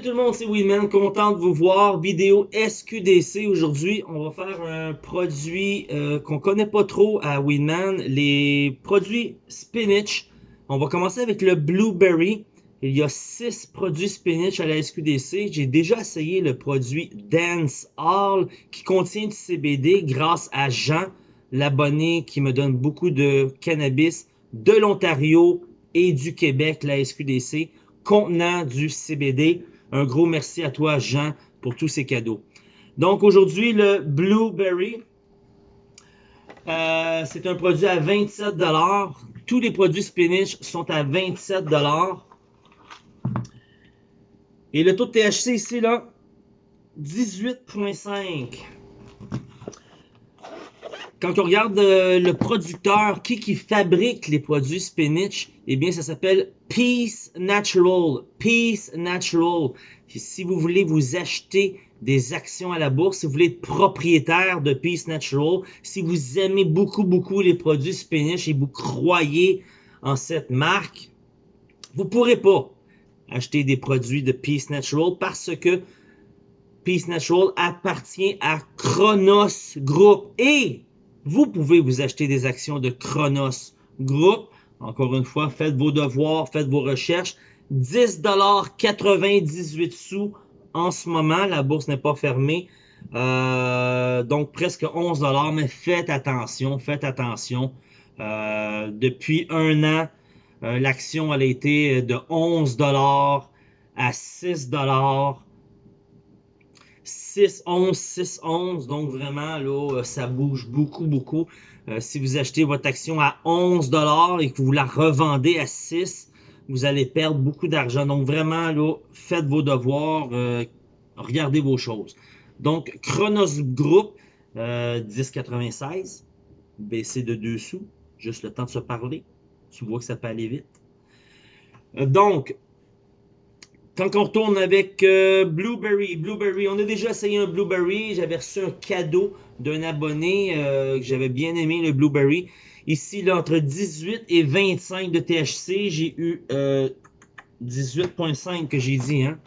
Salut tout le monde, c'est Winman, content de vous voir. Vidéo SQDC. Aujourd'hui, on va faire un produit euh, qu'on connaît pas trop à Winman, les produits spinach. On va commencer avec le Blueberry. Il y a 6 produits spinach à la SQDC. J'ai déjà essayé le produit Dance All qui contient du CBD grâce à Jean, l'abonné qui me donne beaucoup de cannabis de l'Ontario et du Québec, la SQDC contenant du CBD. Un gros merci à toi, Jean, pour tous ces cadeaux. Donc aujourd'hui, le Blueberry, euh, c'est un produit à 27 Tous les produits spinach sont à 27 Et le taux de THC ici, là, 18,5. Quand on regarde euh, le producteur, qui qui fabrique les produits spinach, eh bien, ça s'appelle Peace Natural. Peace Natural. Si vous voulez vous acheter des actions à la bourse, si vous voulez être propriétaire de Peace Natural, si vous aimez beaucoup, beaucoup les produits spinach et vous croyez en cette marque, vous pourrez pas acheter des produits de Peace Natural parce que Peace Natural appartient à Chronos Group et vous pouvez vous acheter des actions de Chronos Group. Encore une fois, faites vos devoirs, faites vos recherches. 10,98 sous en ce moment. La bourse n'est pas fermée. Euh, donc presque 11 mais faites attention, faites attention. Euh, depuis un an, euh, l'action a été de 11 à 6 6, 11, 6, 11. Donc vraiment, là, euh, ça bouge beaucoup, beaucoup. Euh, si vous achetez votre action à 11 et que vous la revendez à 6, vous allez perdre beaucoup d'argent. Donc vraiment, là, faites vos devoirs, euh, regardez vos choses. Donc, Chronos Group, 10,96, baissé de 2 sous, juste le temps de se parler. Tu vois que ça peut aller vite. donc, quand on retourne avec euh, Blueberry, Blueberry, on a déjà essayé un Blueberry. J'avais reçu un cadeau d'un abonné euh, que j'avais bien aimé, le Blueberry. Ici, là, entre 18 et 25 de THC, j'ai eu 18.5 euh, que j'ai dit, hein.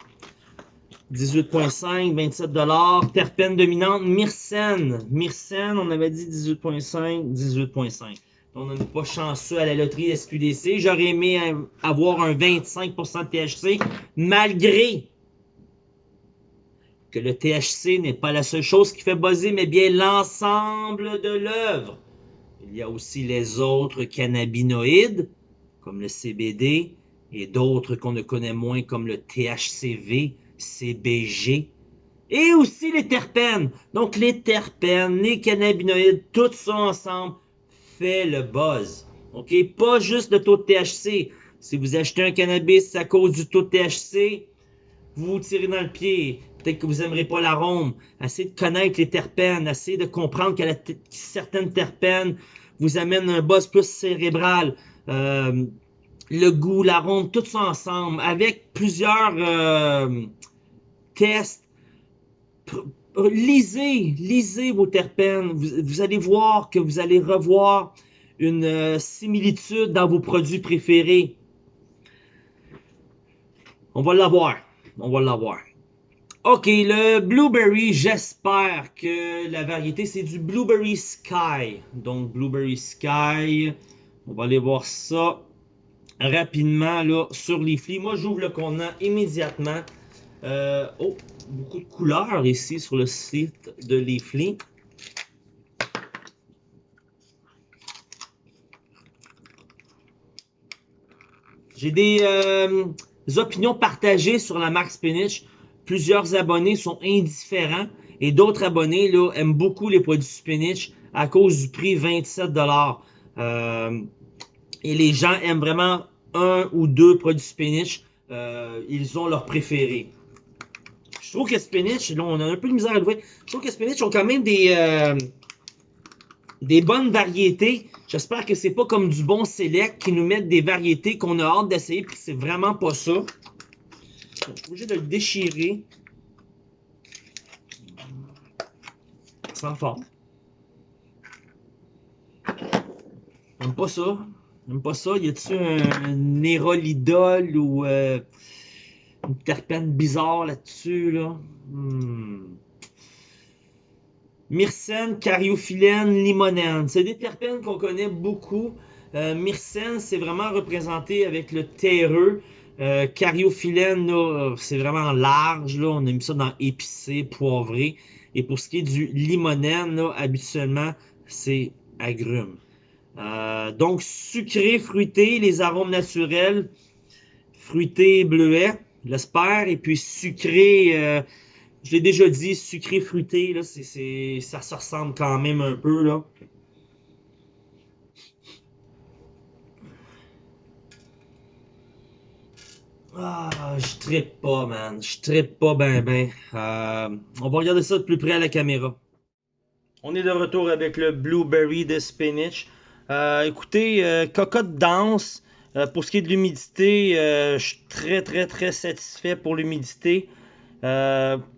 18.5, 27 dollars. Terpène dominante, Myrcène. Myrcène, on avait dit 18.5, 18.5. On n'est pas chanceux à la loterie SQDC. J'aurais aimé avoir un 25% de THC, malgré que le THC n'est pas la seule chose qui fait buzzer, mais bien l'ensemble de l'œuvre. Il y a aussi les autres cannabinoïdes, comme le CBD, et d'autres qu'on ne connaît moins, comme le THCV, CBG, et aussi les terpènes. Donc les terpènes, les cannabinoïdes, tout ça ensemble fait le buzz. OK? Pas juste le taux de THC. Si vous achetez un cannabis à cause du taux de THC, vous vous tirez dans le pied. Peut-être que vous n'aimerez pas l'arôme. Essayez de connaître les terpènes. Essayez de comprendre que certaines terpènes vous amènent un buzz plus cérébral. Euh, le goût, l'arôme, tout ça ensemble. Avec plusieurs euh, tests lisez, lisez vos terpènes. Vous, allez voir que vous allez revoir une euh, similitude dans vos produits préférés. On va l'avoir. On va l'avoir. OK, le Blueberry, j'espère que la variété, c'est du Blueberry Sky. Donc, Blueberry Sky. On va aller voir ça rapidement sur les flics. Moi, j'ouvre le contenant immédiatement. Euh, oh, beaucoup de couleurs ici sur le site de Leafly. J'ai des, euh, opinions partagées sur la marque Spinach. Plusieurs abonnés sont indifférents et d'autres abonnés là, aiment beaucoup les produits Spinach à cause du prix 27 euh, Et les gens aiment vraiment un ou deux produits Spinach. Euh, ils ont leur préféré. Je trouve que Spinach, là, on a un peu de misère à le. Je trouve que Spinach ont quand même des, euh, des bonnes variétés. J'espère que c'est pas comme du bon select qui nous mettent des variétés qu'on a hâte d'essayer, puis c'est vraiment pas ça. je suis obligé de le déchirer. Sans forme. J'aime pas ça. J'aime pas ça. Y a-tu un, un ou... Euh, une terpène bizarre là-dessus. Là. Hmm. Myrcène, cariophyllène, limonène. C'est des terpènes qu'on connaît beaucoup. Euh, myrcène, c'est vraiment représenté avec le terreux. Euh, cariophyllène, c'est vraiment large. Là. On a mis ça dans épicé, poivré. Et pour ce qui est du limonène, là, habituellement, c'est agrumes. Euh, donc, sucré, fruité, les arômes naturels, fruité, bleuet, l'espère, et puis sucré, euh, je l'ai déjà dit, sucré, fruité, là, ça se ressemble quand même un peu, là. Ah, je trippe pas, man. Je trippe pas ben ben. Euh, on va regarder ça de plus près à la caméra. On est de retour avec le Blueberry de Spinach. Euh, écoutez, cocotte dense. Euh, pour ce qui est de l'humidité, je suis très très très satisfait pour l'humidité.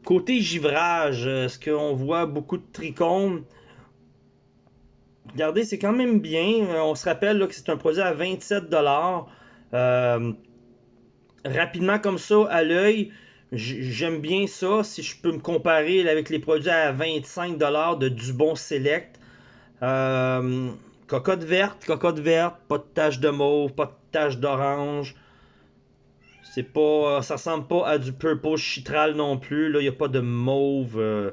côté givrage, est-ce qu'on voit beaucoup de trichomes? Regardez, c'est quand même bien. on se rappelle que c'est un produit à 27$. rapidement comme ça, à l'œil, J'aime bien ça. Si je peux me comparer avec les produits à 25$ de Dubon Select. Euh, cocotte verte, cocotte verte, pas de tache de mauve, pas de tache d'orange. C'est pas. Ça ressemble pas à du purple chitral non plus. Là, il n'y a pas de mauve. Euh.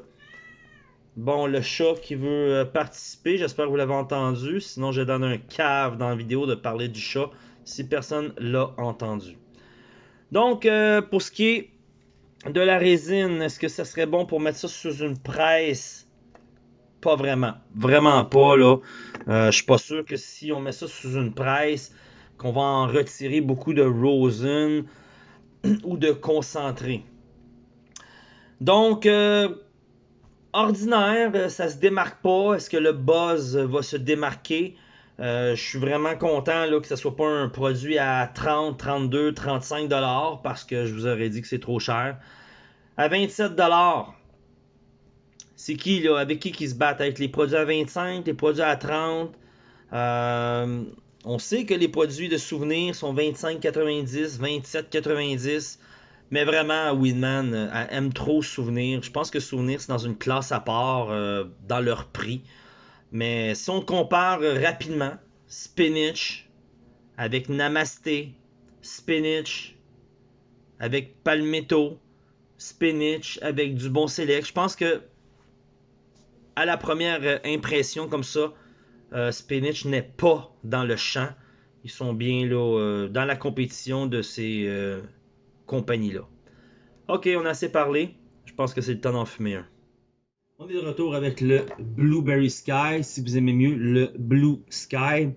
Bon, le chat qui veut euh, participer, j'espère que vous l'avez entendu. Sinon, je donne un cave dans la vidéo de parler du chat si personne l'a entendu. Donc, pour ce qui est de la résine, est-ce que ça serait bon pour mettre ça sous une presse? Pas vraiment. Vraiment pas, là. Euh, je suis pas sûr que si on met ça sous une presse, qu'on va en retirer beaucoup de rosin ou de concentré. Donc, euh, ordinaire, ça se démarque pas. Est-ce que le buzz va se démarquer? Euh, je suis vraiment content là, que ce soit pas un produit à 30, 32, 35 dollars parce que je vous aurais dit que c'est trop cher. À 27 dollars, c'est qui là Avec qui qui se battent? Avec les produits à 25, les produits à 30 euh, On sait que les produits de souvenirs sont 25,90, 27,90. Mais vraiment, Winman euh, aime trop souvenir. Je pense que souvenir, c'est dans une classe à part dans leur prix. Mais si on compare rapidement, spinach avec namasté, spinach avec palmetto, spinach avec du bon select, je pense que à la première impression comme ça, euh, spinach n'est pas dans le champ. Ils sont bien là, euh, dans la compétition de ces euh, compagnies-là. Ok, on a assez parlé. Je pense que c'est le temps d'en fumer un. On est de retour avec le Blueberry Sky, si vous aimez mieux le Blue Sky.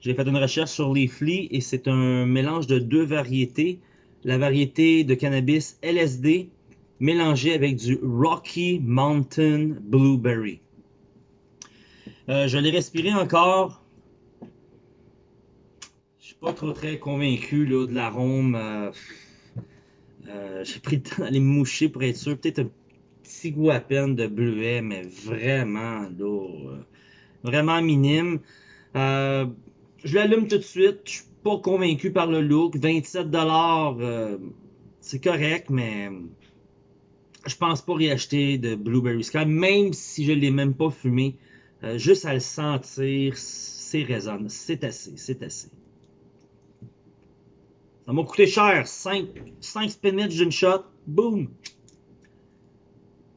J'ai fait une recherche sur les flies et c'est un mélange de deux variétés. La variété de cannabis LSD mélangée avec du Rocky Mountain Blueberry. Euh, je l'ai respiré encore. Je suis pas trop très convaincu de l'arôme. Euh, euh, j'ai pris le temps d'aller me moucher pour être sûr. Peut-être un petit goût à peine de bleuet, mais vraiment, vraiment minime. Je l'allume tout de suite. Je suis pas convaincu par le look. 27 dollars, euh, c'est correct, mais je pense pas réacheter de Blueberry Sky, même si je l'ai même pas fumé. juste à le sentir, c'est raisonnable. C'est assez, c'est assez. Ça m'a coûté cher. 5, 5 spinach d'une shot. Boom!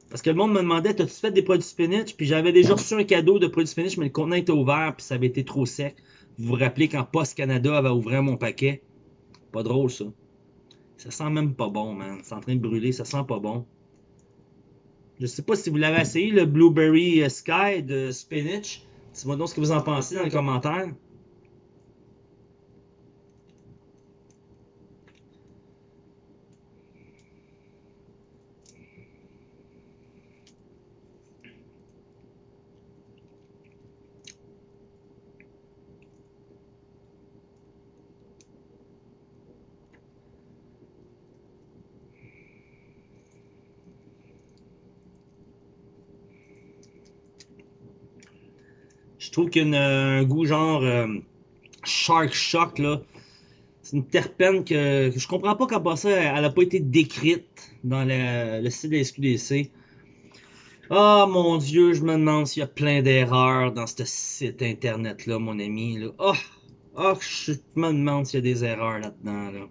Parce que le monde me demandait, t'as-tu fait des produits spinach? Puis j'avais déjà reçu un cadeau de produits spinach, mais le contenant était ouvert, puis ça avait été trop sec. Vous vous rappelez quand Post Canada avait ouvert mon paquet? Pas drôle, ça. Ça sent même pas bon, man. C'est en train de brûler, ça sent pas bon. Je sais pas si vous l'avez essayé, le Blueberry Sky de spinach. Dis-moi donc ce que vous en pensez dans les commentaires. Je trouve qu'il y a un goût genre euh, Shark Shock, là. C'est une terpène que, je comprends pas qu'à ça, elle n'a pas été décrite dans le site de la SQDC. Ah oh, mon Dieu, je me demande s'il y a plein d'erreurs dans ce site internet-là, mon ami. Là. Oh, oh, je me demande s'il y a des erreurs là-dedans. Là.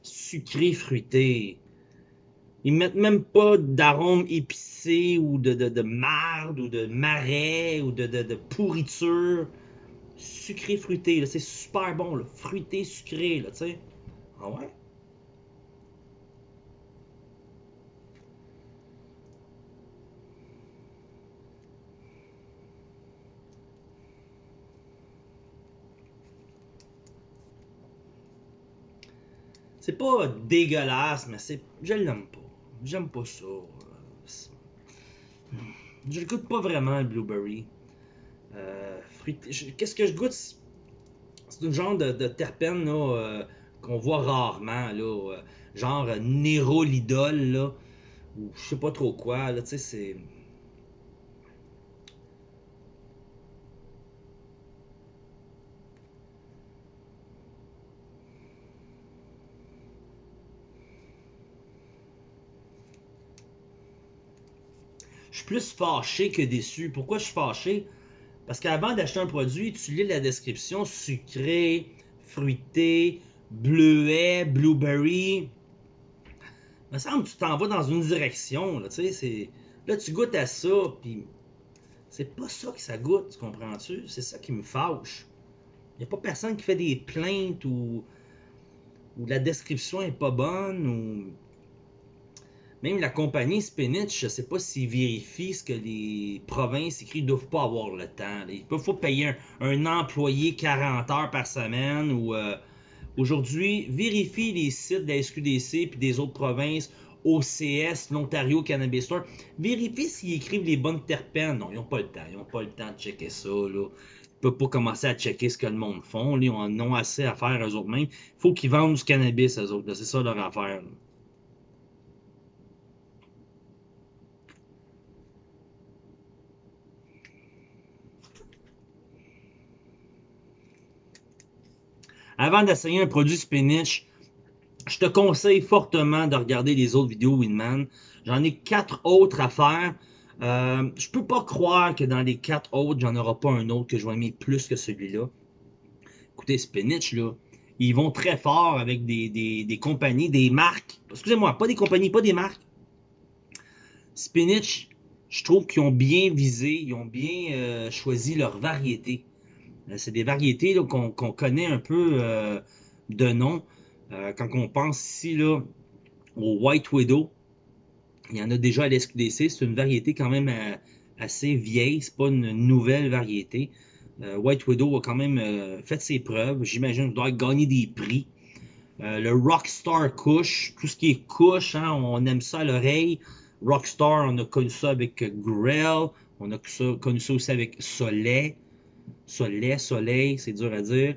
Sucré, fruité. Ils mettent même pas d'arôme épicé ou de, de, de, marde ou de marais ou de, de, de pourriture. Sucré, fruité, c'est super bon, là. fruité, sucré, là, tu sais. Ah ouais? C'est pas dégueulasse, mais c'est. Je l'aime pas. J'aime pas ça. Je le goûte pas vraiment, le blueberry. Euh, Qu'est-ce que je goûte? C'est un genre de, terpène euh, qu'on voit rarement. Là, euh, genre Nero l'idole, là. Ou je sais pas trop quoi. Là, c'est. Suis plus fâché que déçu. Pourquoi je suis fâché? Parce qu'avant d'acheter un produit, tu lis la description sucré, fruité, bleuet, blueberry. Il me semble que tu t'en vas dans une direction. Là, tu goûtes à ça, puis c'est pas ça que ça goûte, tu comprends-tu? C'est ça qui me fâche. Il n'y a pas personne qui fait des plaintes ou, ou la description est pas bonne ou même la compagnie Spinach, je ne sais pas s'ils vérifient ce que les provinces écrites ne doivent pas avoir le temps. Il faut payer un, employé 40 heures par semaine ou euh, aujourd'hui, vérifie les sites de la SQDC et des autres provinces, OCS, l'Ontario Cannabis Store. Vérifie s'ils écrivent les bonnes terpènes. Non, ils n'ont pas le temps. Ils n'ont pas le temps de checker ça. Là. Ils peuvent pas commencer à checker ce que le monde font. Ils en ont assez à faire eux autres mêmes. Il faut qu'ils vendent du cannabis eux autres. C'est ça leur affaire. Avant d'essayer un produit spinach, je te conseille fortement de regarder les autres vidéos Winman. J'en ai quatre autres à faire. Euh, je peux pas croire que dans les quatre autres, j'en aurai pas un autre que je vais aimer plus que celui-là. Écoutez, Spinach, là, ils vont très fort avec des, des compagnies, des marques. Excusez-moi, pas des compagnies, pas des marques. Spinach, je trouve qu'ils ont bien visé, ils ont bien euh, choisi leur variété. Euh, c'est des variétés qu'on connaît un peu euh, de nom. Euh, quand on pense ici là, au White Widow, il y en a déjà à l'SQDC. C'est une variété quand même assez vieille. C'est pas une nouvelle variété. White Widow a quand même fait ses preuves. J'imagine qu'il doit gagner des prix. le Rockstar Kush, tout ce qui est Kush, hein, on aime ça à l'oreille. Rockstar, on a connu ça avec Grell, on a connu ça aussi avec Soleil. Soleil, soleil, c'est dur à dire.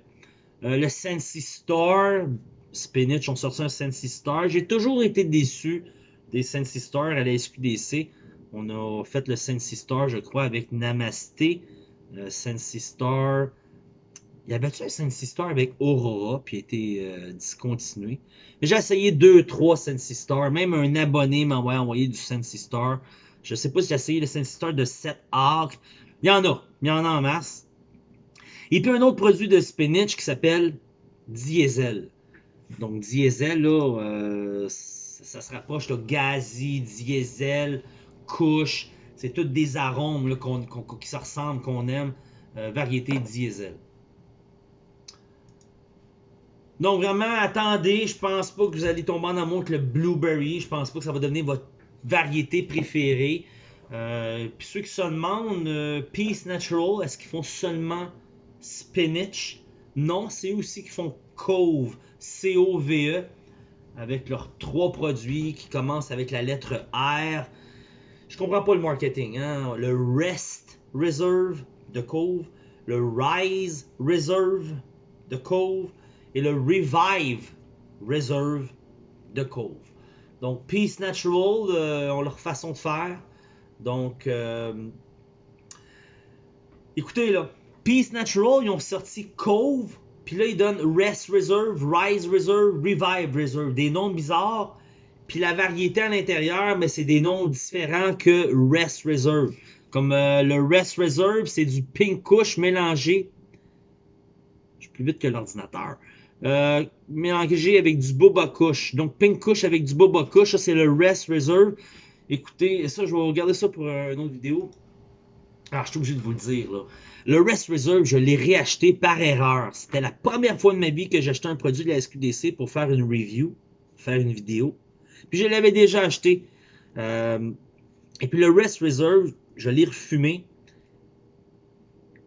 Euh, le Sensi Star, Spinach ont sorti un Sensi Star. J'ai toujours été déçu des Sensi Star à la SQDC. On a fait le Sensi Star, je crois, avec Namasté. Euh, Sensi Star. Il y avait-tu un Sensi Star avec Aurora, puis a été euh, discontinué. J'ai essayé deux, trois Sensi Star. Même un abonné m'a envoyé du Sensi Star. Je sais pas si j'ai essayé le Sensi Star de 7 arcs. Il y en a. Il y en a en masse. Et puis un autre produit de spinach qui s'appelle diesel. Donc diesel, là, euh, ça, se rapproche de gazi, diesel, couche. C'est toutes des arômes là, qui se ressemblent, qu'on aime. Euh, variété diesel. Donc vraiment, attendez, je pense pas que vous allez tomber en amour avec le blueberry. Je pense pas que ça va devenir votre variété préférée. Euh, puis ceux qui se demandent, Peace Natural, est-ce qu'ils font seulement Spinach. Non, c'est aussi qui font Cove, C-O-V-E, avec leurs trois produits qui commencent avec la lettre R. Je comprends pas le marketing. Hein? Le Rest Reserve de Cove, le Rise Reserve de Cove et le Revive Reserve de Cove. Donc, Peace Natural euh, ont leur façon de faire. Donc, euh, écoutez là, Peace Natural, ils ont sorti Cove Puis là, il donne Rest Reserve, Rise Reserve, Revive Reserve. Des noms bizarres. Puis la variété à l'intérieur, mais c'est des noms différents que Rest Reserve. Comme euh, le Rest Reserve, c'est du Pink Kush mélangé. Je suis plus vite que l'ordinateur. Euh, mélangé avec du Boba Kush. Donc Pink Kush avec du Boba Kush, ça c'est le Rest Reserve. Écoutez, ça je vais regarder ça pour euh, une autre vidéo. Alors, je suis obligé de vous le dire. Là. Le Rest Reserve, je l'ai réacheté par erreur. C'était la première fois de ma vie que j'achetais un produit de la SQDC pour faire une review, faire une vidéo. Puis je l'avais déjà acheté. Euh, et puis le Rest Reserve, je l'ai refumé.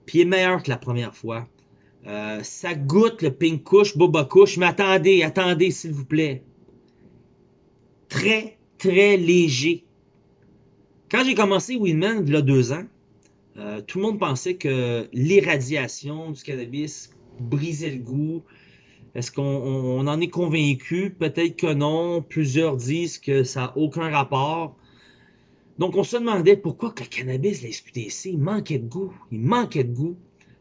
Puis il est meilleur que la première fois. Euh, ça goûte le Pink Kush, Boba Kush, mais attendez, attendez s'il vous plaît. Très, très léger. Quand j'ai commencé Winman, il y a deux ans, euh, tout le monde pensait que l'irradiation du cannabis brisait le goût. Est-ce qu'on en est convaincu? Peut-être que non. Plusieurs disent que ça n'a aucun rapport. Donc, on se demandait pourquoi le cannabis, la SQDC, il manquait de goût. Il manquait de goût.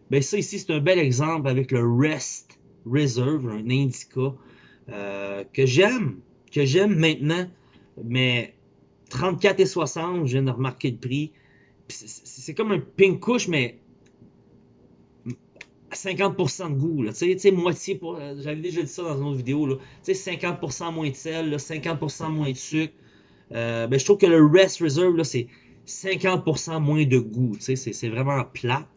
Ben ça ici, c'est un bel exemple avec le Rest Reserve, un indica euh, que j'aime, que j'aime maintenant, mais 34 et 60, je viens de remarquer le prix c'est comme un pink couche, mais à 50% de goût. Tu sais, moitié pour. Euh, j'avais déjà dit ça dans une autre vidéo. Tu sais, 50% moins de sel, 50% moins de sucre. Euh, ben, je trouve que le Rest Reserve, c'est 50% moins de goût. Tu sais, c'est vraiment plat.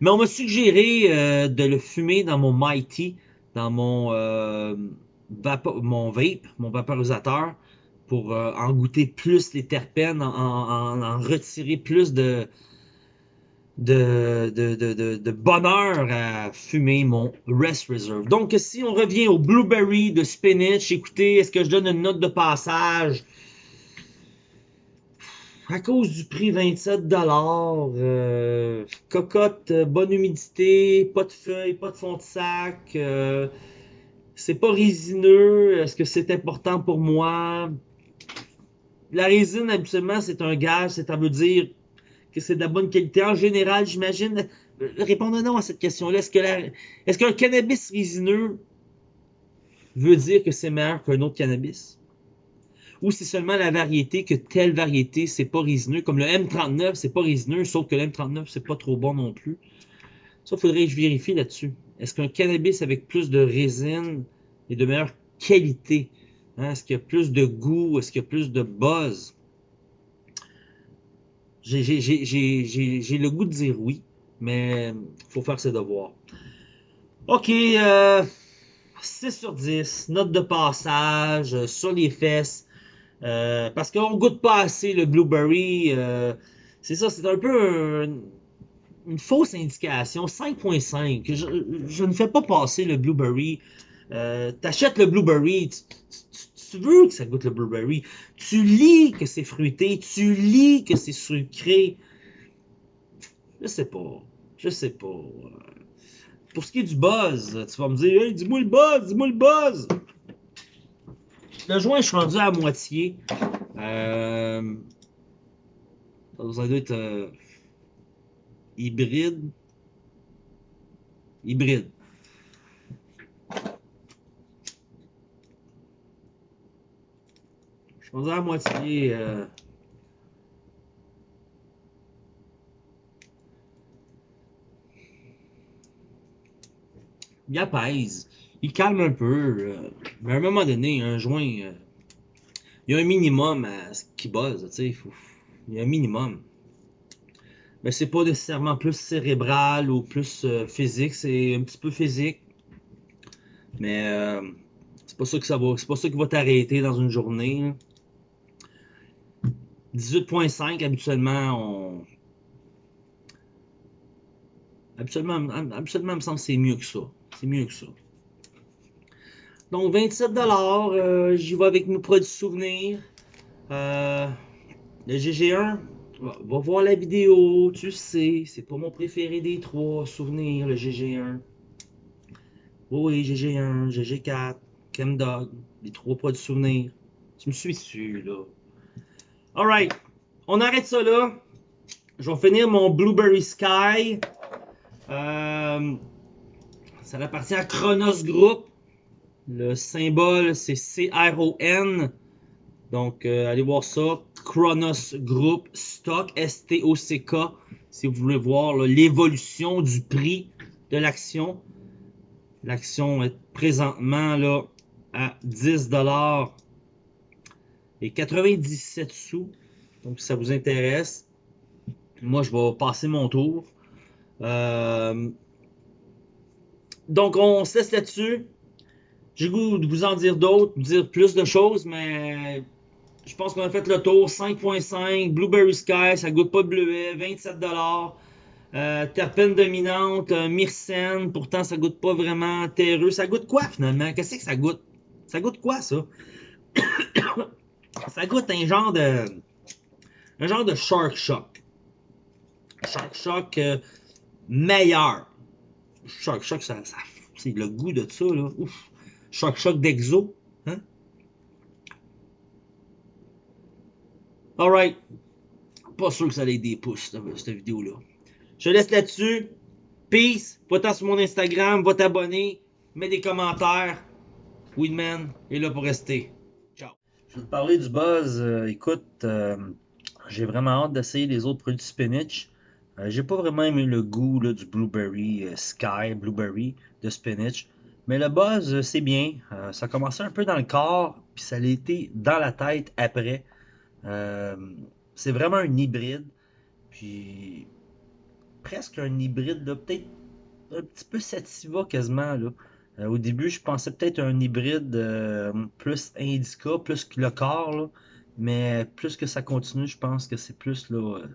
Mais on m'a suggéré euh, de le fumer dans mon Mighty, dans mon, mon vape, mon vaporisateur pour euh, en goûter plus les terpènes, en, retirer plus de, de, de, bonheur à fumer mon Rest Reserve. Donc, si on revient au Blueberry de Spinach, écoutez, est-ce que je donne une note de passage? À cause du prix 27 euh, cocotte, euh, bonne humidité, pas de feuilles, pas de fond de sac, c'est pas résineux, est-ce que c'est important pour moi? La résine, habituellement, c'est un gaz, ça veut dire que c'est de la bonne qualité. En général, j'imagine. Répondez non à cette question-là. Est-ce que est-ce qu'un cannabis résineux veut dire que c'est meilleur qu'un autre cannabis? Ou c'est seulement la variété que telle variété, c'est pas résineux? Comme le M39, c'est pas résineux, sauf que le M39, c'est pas trop bon non plus. Ça, faudrait que je vérifie là-dessus. Est-ce qu'un cannabis avec plus de résine est de meilleure qualité? Hein, est-ce qu'il y a plus de goût? Est-ce qu'il y a plus de buzz? J'ai le goût de dire oui, mais il faut faire ses devoirs. OK, euh, 6 sur 10, note de passage euh, sur les fesses. Euh, parce qu'on goûte pas assez le blueberry. Euh, c'est ça, c'est un peu une fausse indication. 5.5. Je, je, ne fais pas passer le blueberry. T'achètes le blueberry, tu veux que ça goûte le blueberry. Tu lis que c'est fruité, tu lis que c'est sucré. Je sais pas. Je sais pas. Pour ce qui est du buzz, tu vas me dire, hey, dis-moi le buzz, dis-moi le buzz. Le joint, je suis rendu à moitié. Euh, ça doit être euh, hybride. Hybride. Suis à moitié. Euh... Il apaise. Il calme un peu. Euh, mais à un moment donné, un joint. Euh, il y a un minimum à ce qui buzz. Sais, il y a un minimum. Mais c'est pas nécessairement plus cérébral ou plus physique. C'est un petit peu physique. Mais c'est pas ça que ça va. C'est pas ça qui va t'arrêter dans une journée. 18.5, habituellement, on... Habituellement, habituellement, il me semble que c'est mieux que ça. C'est mieux que ça. Donc, 27 euh, J'y vais avec mes produits souvenirs. Euh, le GG1, va, voir la vidéo. Tu sais, c'est pas mon préféré des trois souvenirs, le GG1. Oui, GG1, GG4, Chemdog, les trois produits souvenirs. Tu me suis dessus, là. Alright, on arrête ça là. Je vais finir mon Blueberry Sky. Euh, Ça appartient à Chronos Group. Le symbole, c'est C-R-O-N. Donc, euh, allez voir ça. Chronos Group Stock, S-T-O-C-K. Si vous voulez voir l'évolution du prix de l'action. L'action est présentement à 10 et 97 sous. Donc, si ça vous intéresse, moi, je vais passer mon tour. Euh, donc, on se laisse là-dessus. J'ai goût de vous en dire d'autres, dire plus de choses, mais je pense qu'on a fait le tour. 5.5, Blueberry Sky, ça goûte pas de bleuet, 27 euh, terpène dominante, euh, myrcène, pourtant ça goûte pas vraiment terreux. Ça goûte quoi finalement? Qu'est-ce que ça goûte? Ça goûte quoi ça? Ça goûte un genre de. Un genre de Shark Shock. Shark Shock euh, meilleur. Shark Shock, ça, c'est le goût de ça, là. Shark Shock d'Exo. Hein? Alright. Pas sûr que ça ait des pouces, cette, vidéo-là. Je laisse là-dessus. Peace. Va-t'en sur mon Instagram, va t'abonner, mets des commentaires. Weedman est là pour rester. Je vais te parler du buzz. Euh, écoute, euh, j'ai vraiment hâte d'essayer les autres produits spinach. Euh, j'ai pas vraiment aimé le goût du blueberry sky, blueberry de spinach. Mais le buzz, c'est bien. ça a commencé un peu dans le corps, puis ça l'a été dans la tête après. c'est vraiment un hybride. Puis presque un hybride, peut-être un petit peu sativa quasiment. Là. Euh, au début, je pensais peut-être un hybride euh, plus indica, plus que le corps, mais plus que ça continue, je pense que c'est plus là, euh,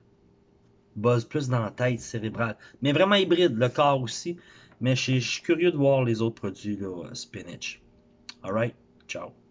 buzz plus dans la tête cérébrale. Mais vraiment hybride, le corps aussi. Mais je suis curieux de voir les autres produits là, spinach. Alright, ciao.